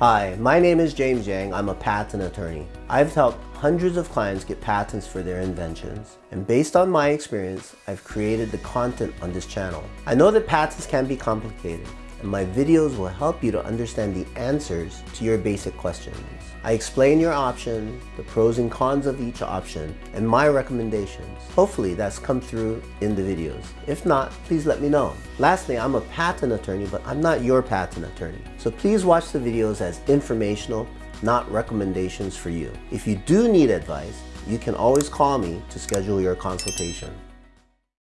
Hi, my name is James Yang. I'm a patent attorney. I've helped hundreds of clients get patents for their inventions. And based on my experience, I've created the content on this channel. I know that patents can be complicated, and my videos will help you to understand the answers to your basic questions. I explain your option, the pros and cons of each option, and my recommendations. Hopefully that's come through in the videos. If not, please let me know. Lastly, I'm a patent attorney, but I'm not your patent attorney. So please watch the videos as informational, not recommendations for you. If you do need advice, you can always call me to schedule your consultation.